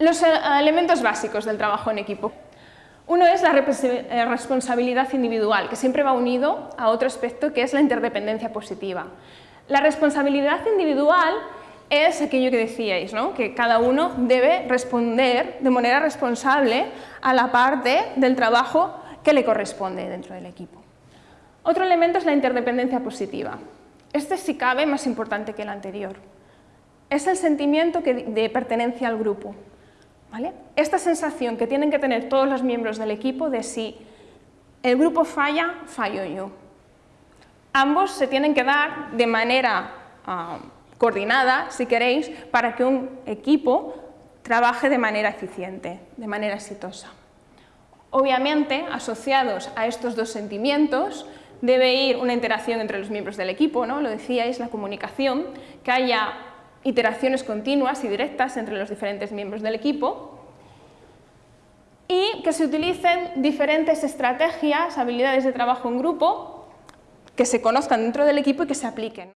Los eh, elementos básicos del trabajo en equipo. Uno es la eh, responsabilidad individual, que siempre va unido a otro aspecto que es la interdependencia positiva. La responsabilidad individual es aquello que decíais, ¿no? que cada uno debe responder de manera responsable a la parte del trabajo que le corresponde dentro del equipo. Otro elemento es la interdependencia positiva. Este, si cabe, más importante que el anterior. Es el sentimiento de pertenencia al grupo. Esta sensación que tienen que tener todos los miembros del equipo de si el grupo falla, fallo yo. Ambos se tienen que dar de manera ah, coordinada, si queréis, para que un equipo trabaje de manera eficiente, de manera exitosa. Obviamente, asociados a estos dos sentimientos, debe ir una interacción entre los miembros del equipo, ¿no? lo decíais, la comunicación, que haya iteraciones continuas y directas entre los diferentes miembros del equipo y que se utilicen diferentes estrategias, habilidades de trabajo en grupo que se conozcan dentro del equipo y que se apliquen.